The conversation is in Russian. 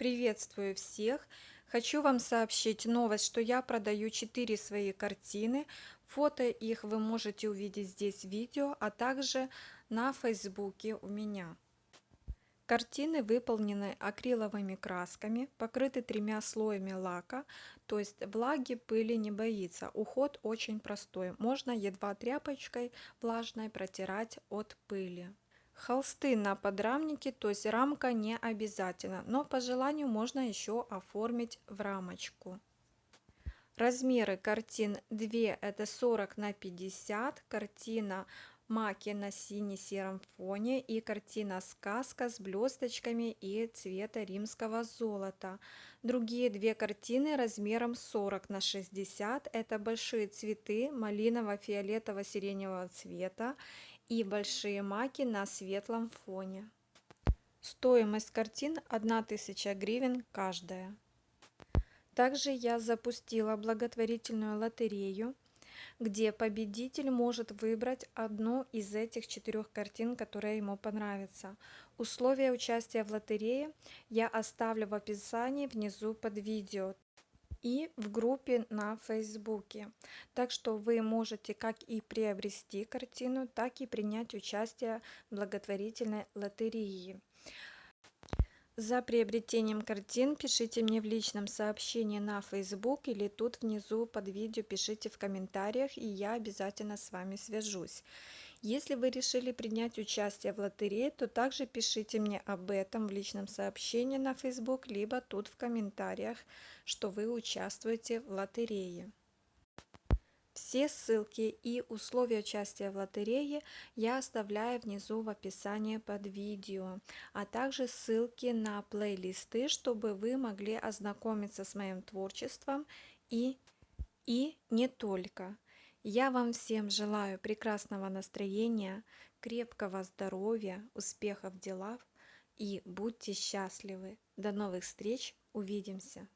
Приветствую всех! Хочу вам сообщить новость, что я продаю 4 свои картины. Фото их вы можете увидеть здесь в видео, а также на фейсбуке у меня. Картины выполнены акриловыми красками, покрыты тремя слоями лака, то есть влаги, пыли не боится. Уход очень простой, можно едва тряпочкой влажной протирать от пыли. Холсты на подрамнике, то есть рамка не обязательно, но по желанию можно еще оформить в рамочку. Размеры картин 2 это 40 на 50, картина маки на сине-сером фоне и картина сказка с блесточками и цвета римского золота. Другие две картины размером 40 на 60 это большие цветы малиново-фиолетово-сиреневого цвета и большие маки на светлом фоне. Стоимость картин 1000 гривен каждая. Также я запустила благотворительную лотерею, где победитель может выбрать одну из этих четырех картин, которая ему понравится. Условия участия в лотерее я оставлю в описании внизу под видео и в группе на Фейсбуке. Так что вы можете как и приобрести картину, так и принять участие в благотворительной лотерее. За приобретением картин пишите мне в личном сообщении на Facebook или тут внизу под видео пишите в комментариях, и я обязательно с вами свяжусь. Если вы решили принять участие в лотерее, то также пишите мне об этом в личном сообщении на Facebook, либо тут в комментариях, что вы участвуете в лотерее. Все ссылки и условия участия в лотерее я оставляю внизу в описании под видео, а также ссылки на плейлисты, чтобы вы могли ознакомиться с моим творчеством и, и не только. Я вам всем желаю прекрасного настроения, крепкого здоровья, успехов в делах и будьте счастливы. До новых встреч, увидимся!